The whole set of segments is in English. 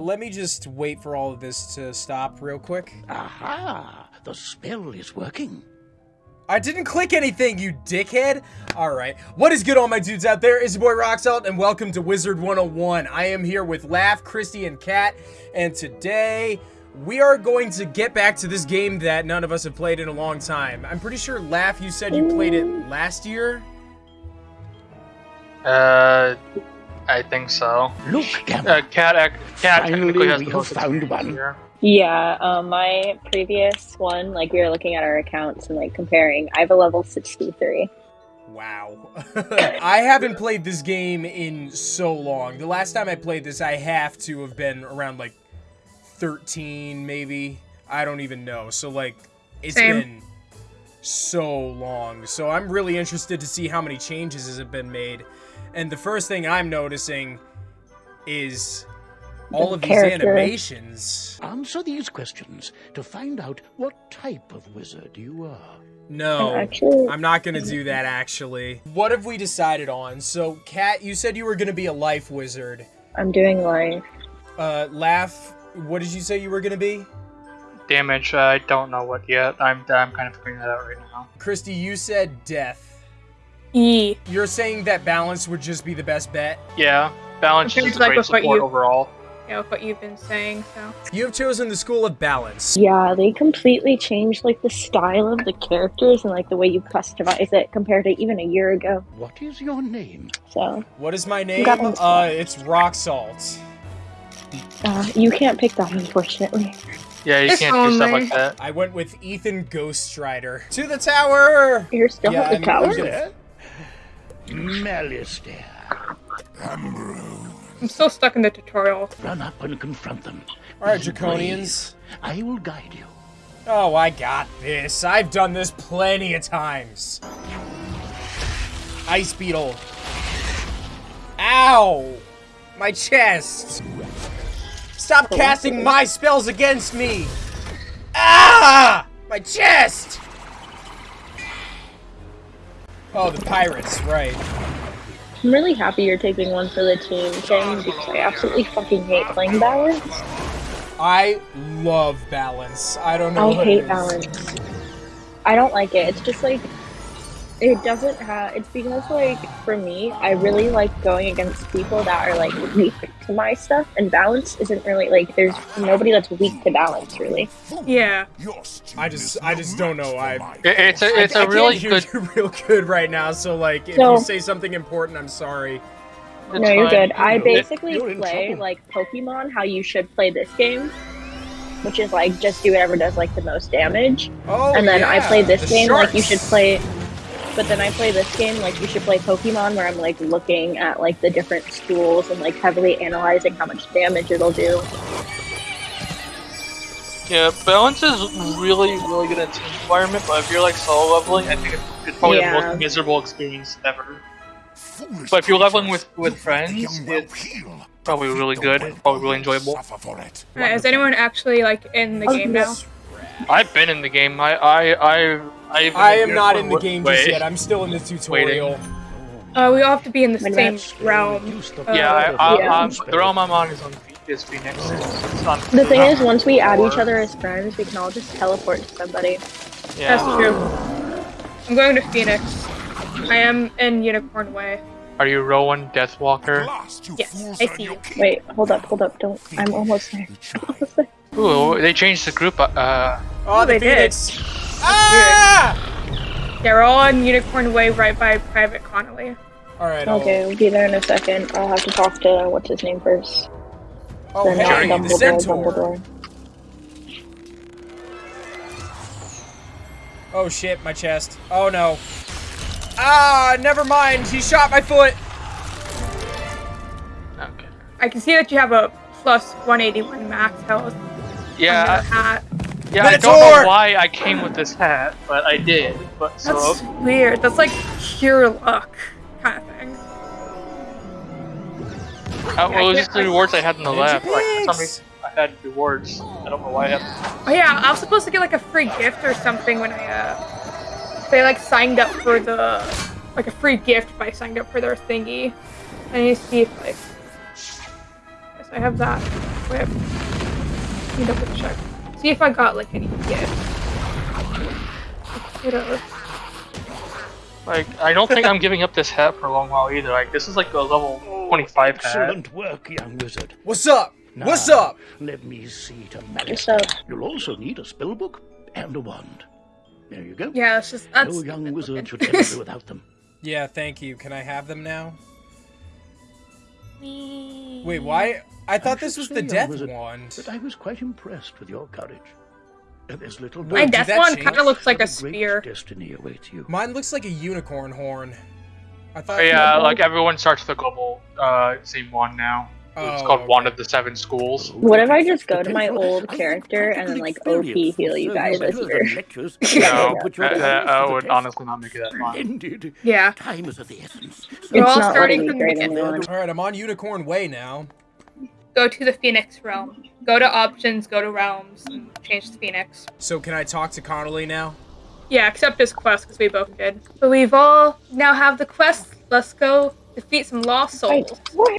Let me just wait for all of this to stop real quick. Aha! The spell is working. I didn't click anything, you dickhead! Alright, what is good all my dudes out there? It's your boy Roxalt, and welcome to Wizard 101. I am here with Laugh, Christy, and Kat, and today we are going to get back to this game that none of us have played in a long time. I'm pretty sure, Laugh, you said you played it last year? Uh, I think so. Look, Uh, Gamma. cat, ac- cat technically has the most found one. here. Yeah, um, my previous one, like we were looking at our accounts and like comparing. I have a level 63. Wow. I haven't played this game in so long. The last time I played this, I have to have been around like 13, maybe. I don't even know. So, like, it's Same. been so long. So, I'm really interested to see how many changes have been made. And the first thing I'm noticing is all The of these character. animations. Answer these questions to find out what type of wizard you are. No. Actually, I'm not gonna do that actually. What have we decided on? So, Kat, you said you were gonna be a life wizard. I'm doing life. Uh, Laugh, what did you say you were gonna be? Damage, uh, I don't know what yet. I'm, I'm kind of figuring that out right now. Christy, you said death. E. You're saying that balance would just be the best bet? Yeah, balance Okay, is like great support you- overall. You know, what you've been saying, so. You have chosen the school of balance. Yeah, they completely changed like the style of the characters and like the way you customize it compared to even a year ago. What is your name? So, What is my name? Uh, it's Rock Salt. uh, you can't pick that unfortunately. Yeah, you If can't do stuff like that. I went with Ethan Ghoststrider. To the tower! You're still Yeah, at the I'm- tower? I'm gonna- Malistaire. I'm still stuck in the tutorial. Run up and confront them. Alright, Draconians. brave. I will guide you. Oh, I got this. I've done this plenty of times. Ice Beetle. Ow! My chest! Stop casting my spells against me! Ah! My chest! Oh, the pirates, right. I'm really happy you're taking one for the team thing because I absolutely fucking hate playing balance. I love balance. I don't know I hate balance. I don't like it. It's just like it doesn't have. It's because like for me, I really like going against people that are like weak to my stuff, and balance isn't really like there's nobody that's weak to balance really. Yeah. I just, I just don't know. I, it's a, it's I, a I really good. real good right now. So like, if So- you say something important, I'm sorry. it's no, you're good. I basically you're play like Pokemon how you should play this game, which is like just do whatever does like the most damage. Oh, and then I yeah, play this the game like you should sharks. play. But then I play this game like you should play Pokemon, where I'm like looking at like the different schools and like heavily analyzing how much damage it'll do. Yeah, balance is really, really good in team environment, but if you're like solo leveling, I think it's, it's probably the most miserable experience ever. But if you're leveling with with friends, it's probably really good, probably really enjoyable. Alright, is anyone actually, like, in the Oh, game now? I've been in the game. I I I I, even I am not in the game just yet. I'm still in the tutorial. Uh, we all have to be in the When same that's- realm. Uh, Yeah, I, power I, Yeah. I'm, the realm I'm on is on is Phoenix. It's, it's on. The thing is, once we add each other as friends, we can all just teleport to somebody. That's true. I'm going to Phoenix. I am in Unicorn Way. Are you Rowan Deathwalker? Yes, I see you. Wait, hold up, hold up, don't. I'm almost there. I'm almost there. Ooh, they changed the group. Uh, Oh, the they did. Phoenix. Ah! Yeah, we're all on Unicorn Way right by Private Connelly. All right. I'll- Okay, we'll be there in a second. I'll have to talk to what's his name first. Oh, Then hey, not the centaur. Dumbledore. Oh shit, my chest. Oh no. Ah, never mind. He shot my foot. okay. I can see that you have a plus 181 max health on your Yeah, yeah. I don't know why I came with this hat, but I did. But so That's weird. That's like pure luck kind of thing. uh, well, it was just the I- rewards I had in the lab. Like for some reason, I had rewards. I don't know why I had. Oh yeah, I was supposed to get like a free gift or something when I uh they like signed up for the like a free gift if I signed up for their thingy. I need to see if like yes, I have that. equip. Let me double check. See if I got like any gifts. Kiddos. Like, I don't think I'm giving up this hat for a long while either. Like, this is like a level 25 hat. Excellent work, young wizard. What's up? What's up? Let me see to manage. What's up? You'll also need a spell book and a wand. There you go. Yeah, it's just that's. no young wizard should ever do without them. Yeah, thank you. Can I have them now? Wait, why? I thought I this was the young death wizard, wand. But I was quite impressed with your courage. Uh, There's little Wait, My did death that one kind of looks like a spear. destiny awaits you. Mine looks like a unicorn horn. I thought. But yeah, like everyone starts the global uh, same one now. It's Oh, called Wand of the Seven Schools. What if I just go to my old character and then, like, OP experience heal you guys better as than your- lectures. No, Put your that, that, I would honestly not make it that fun. Yeah. Time is of the essence. We're It's all not starting letting from me the grade beginning. All right, I'm on Unicorn Way now. Go to the Phoenix realm. Go to options. Go to realms and change to Phoenix. So can I talk to Connelly now? Yeah, accept his quest because we both did. But we've all now have the quest. Let's go defeat some lost souls. What?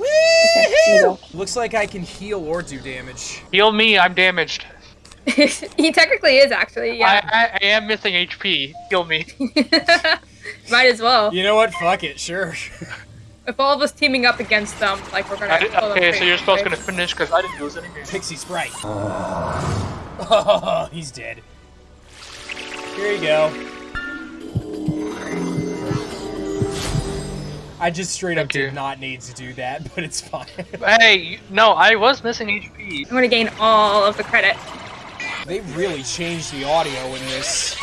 Okay, here we go. Looks like I can heal or do damage. Heal me, I'm damaged. he technically is actually. Yeah. I, I, I am missing HP. Heal me. Might as well. You know what? Fuck it. Sure. If all of us teaming up against them, like we're gonna. I did- kill them okay, so you're supposed quick. gonna finish because I didn't lose any damage. Pixie Sprite. Oh, he's dead. Here you go. I just straight up you. did not need to do that, but it's fine. Hey, no, I was missing HP. I'm gonna gain all of the credit. they really changed the audio in this.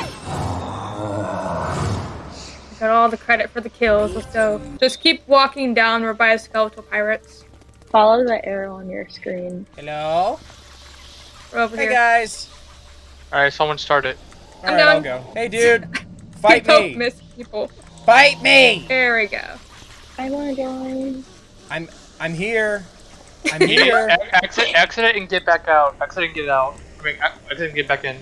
I got all the credit for the kills. Let's go. Just keep walking down. We're by skeletal pirates. Follow the arrow on your screen. Hello? We're over Hey here. guys. Alright, someone start it. All I'm right, I'll go. Hey dude, fight Don't me. miss people. Fight me. There we go. I wanna join. I'm I'm here. I'm here. Exit, exit it and get back out. Exit and get out. I mean, ex- exit and get back in.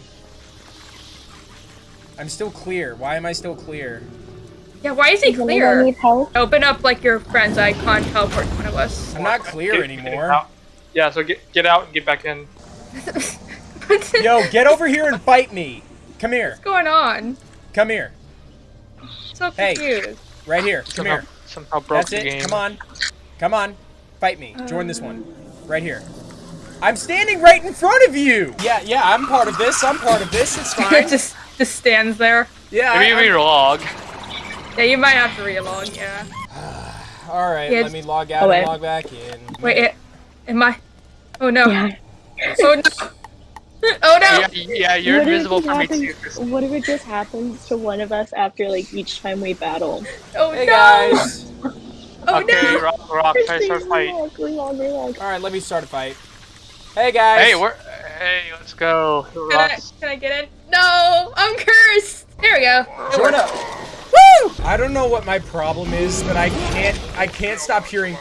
I'm still clear. Why am I still clear? Yeah, why is he clear? need help? Open up like your friend's icon, teleport one of us. I'm not clear Get- get anymore. out. Yeah, so get get out and get back in. Yo, get over here and fight me. Come here. What's going on? Come here. So confused. Hey. confused. Right here. Come Somehow, here. somehow broke That's the it. game. Come on. Come on. Fight me. Join this one. Um. Right here. I'm standing right in front of you. Yeah, yeah, I'm part of this. I'm part of this. It's It fine. just just stands there. Yeah. Maybe I, you relog. Yeah, you might have to relog. Yeah. All right. Yeah, let me log out Oh, and log back in. Wait, it, am I? Oh no. Yeah. Oh no. Oh no. Yeah, yeah, you're What invisible it for me too. What if it just happens to one of us after like each time we battle? Oh Hey no. guys. Oh okay, no. Rock, rock, try start a fight. Relax, relax, relax. All right, let me start a fight. Hey guys. Hey, we're hey, let's go. Can I, can I get in? No, I'm cursed. There we go. It Join worked. Up. Woo! I don't know what my problem is, but I can't I can't stop hearing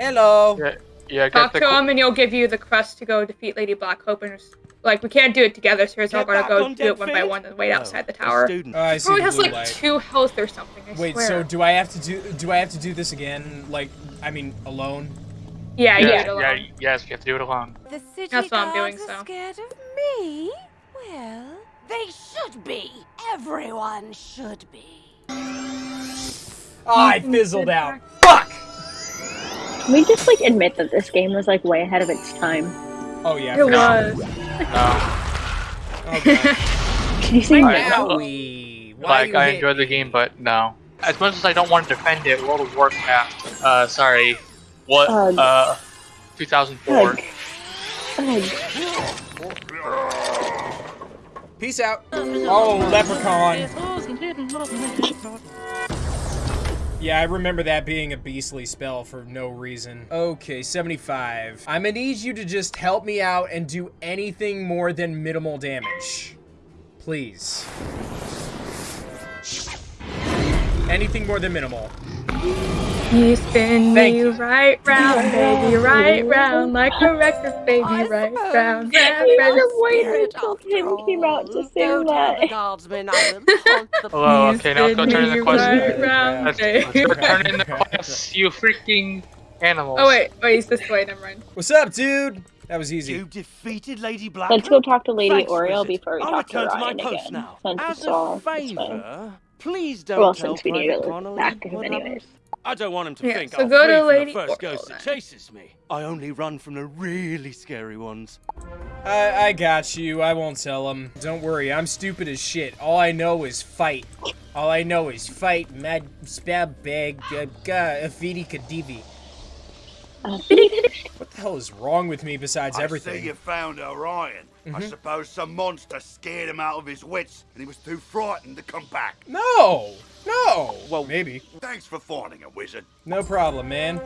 Hello. Yeah, yeah. Talk to him, and he'll give you the quest to go defeat Lady Blackhope And like we can't do it together, so we're all gonna go do it one by one and wait Oh, outside the tower. student. Oh, I see Probably the has like light. two health or something. I Wait, swear. so do I have to do do I have to do this again? Like I mean alone? yeah, you yeah, do yeah, yes, you have to do it alone. The city That's what I'm doing, guards so. are scared of me? Well, they should be. Everyone should be. Oh, I fizzled out. Fuck! Can we just like admit that this game was like way ahead of its time? Oh yeah. It was. No, Oh, God. Can you say Alright, now? well, Owie. Why like I enjoyed the game, but no. As much as I don't want to defend it, World of Warcraft. Uh, sorry. What? Ugh. Uh, 2004. Ugh. Ugh. Peace out. Oh, leprechaun. Yeah, I remember that being a beastly spell for no reason. Okay, 75. I'm gonna need you to just help me out and do anything more than minimal damage. Please. Anything more than minimal. You spin Thank me you. right round, baby, right round, like a record, baby, I right suppose round, you round, need round. just wait spirit until after Tim came out to Go sing that. the guardsmen I will haunt the Hello, Oh, okay, now let's go turn in the quest. right round, Let's, baby. let's go turn in the quest, you freaking Animals. Oh wait, wait, he's this way. Never mind. What's up, dude? That was easy. You defeated Lady Black. Let's go talk to Lady Thanks, Oriel before we I'll talk to return to my Ryan post again. now. Since As a favour, please don't Well, tell since we need Private to look Connelly back at him what anyways. I don't want him to Yeah, think so I'll go to flee from Lady the first Oriel ghost that chases me. I only run from the really scary ones. I, I got you. I won't tell him. Don't worry. I'm stupid as shit. All I know is fight. All I know is fight. Mad spab bag. Uh, ga- afidi kadivi. Uh, What the hell is wrong with me besides everything? I everything? see you found Orion. I mm-hmm. suppose some monster scared him out of his wits, and he was too frightened to come back. No, no. Well- maybe. Thanks for finding a wizard. No problem, man.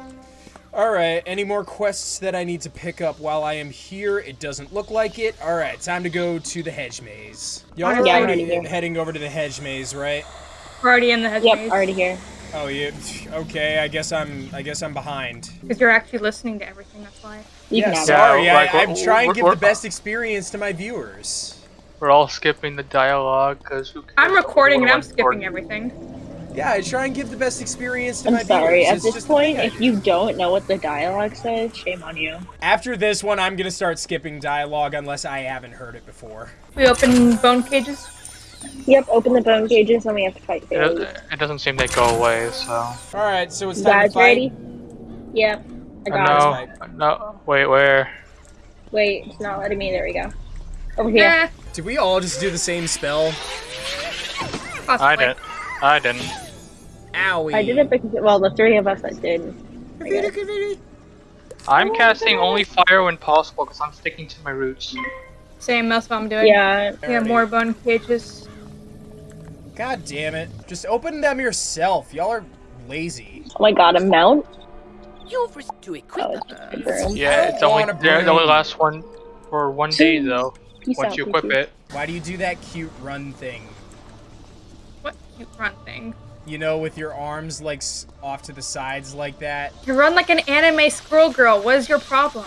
All right. Any more quests that I need to pick up while I am here? It doesn't look like it. All right. Time to go to the hedge maze. Y'all are Yeah, already already heading over to the hedge maze, right? We're already in the hedge Yep, maze. already here. Oh, yeah. Okay. I guess I'm. I guess I'm behind. Because you're actually listening to everything. That's why. You yeah, can sorry. Yeah, like, I, I'm trying to give the best experience to my viewers. We're all skipping the dialogue because who cares? I'm recording and I'm Everyone's skipping everything. Yeah, I try and give the best experience to I'm my sorry. viewers. At It's this just the point, if you don't know what the dialogue says, shame on you. After this one, I'm gonna start skipping dialogue unless I haven't heard it before. We open bone cages. Yep, open the bone cages and we have to fight It, fairies. it doesn't seem to go away, so. All right, so it's You time to guys fight. ready? Yep. I Uh, got it. fight. no, no, wait, where? Wait, it's not letting me. There we go. Over here. Yeah, Did we all just do the same spell? possibly. I didn't. I didn't. Owie. I did it because, well, the three of us that did. I guess. I'm casting only fire when possible because I'm sticking to my roots. Same. That's what I'm doing. Yeah, We have more bone cages. God damn it. Just open them yourself. Y'all are lazy. oh my god, a mount? You've risked to equip Oh, it's just a broom. Yeah, it's only want a they're- it only broom. lasts one for one day though. Peace Once out, you equip out. it. Why do you do that cute run thing? What cute run thing? You know, with your arms like off to the sides like that. You run like an anime squirrel girl. What is your problem?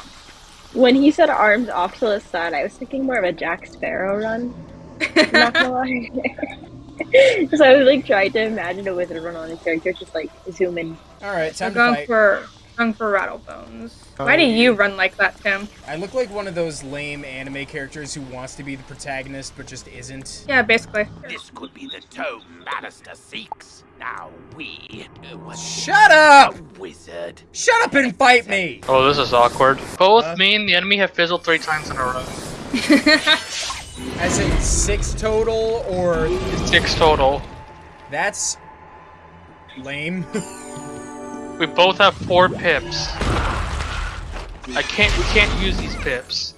When he said arms off to the side, I was thinking more of a Jack Sparrow run. Not gonna lie. so I was like trying to imagine a wizard run on a character, just like zoom in. All right, I'm time to going fight. for going for Rattlebones. Why do you run like that, Tim? I look like one of those lame anime characters who wants to be the protagonist but just isn't. Yeah, basically. This could be the tome Bannister seeks. Now we. Uh, Shut up! Wizard. Shut up and fight me! Oh, this is awkward. Both Huh? me and the enemy have fizzled three times in a row. As in six total, or Six total. that's lame. We both have four pips. I can't. We can't use these pips.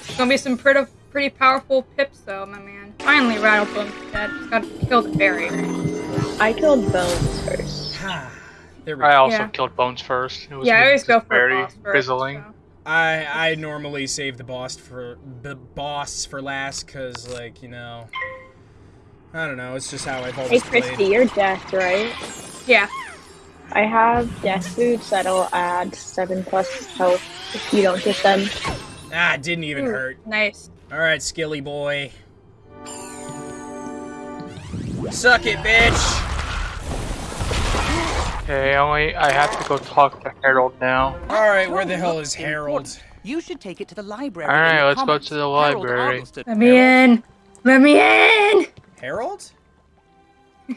It's gonna be some pretty pretty powerful pips though, my man. Finally, Rattlebones dead. Just gotta kill the fairy. I killed Bones first. there we I also Yeah. killed Bones first. It was Yeah, I always go for very boss first. fizzling. so. I I normally save the boss for the boss for last, cause like you know, I don't know. It's just how I've Hey always Christy, played. you're death, right? Yeah. I have death boots that'll add seven plus health if you don't get them. Ah, it didn't even Ooh, hurt. Nice. All right, Skilly boy. Suck it, bitch. Okay, only I have to go talk to Harold now. All right, where the hell is Harold? You should take it to the library. All right, let's go to the library. Argleston. Let me in. Let me in. Harold?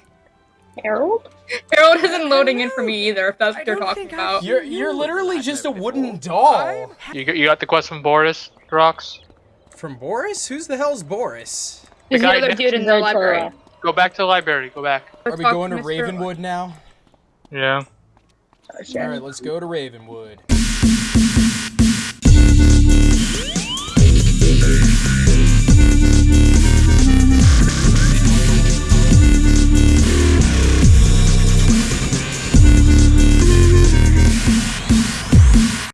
Harold? Harold isn't loading in for me either. If that's what you're talking about. You're you're literally just a wooden doll. You got, you got the quest from Boris, Rox? From Boris? Who's the hell's Boris? Who's the guy other dude in the the library? Go back to the library. Go back. Are we going to Mr. Ravenwood now? Yeah. All right, let's go to Ravenwood.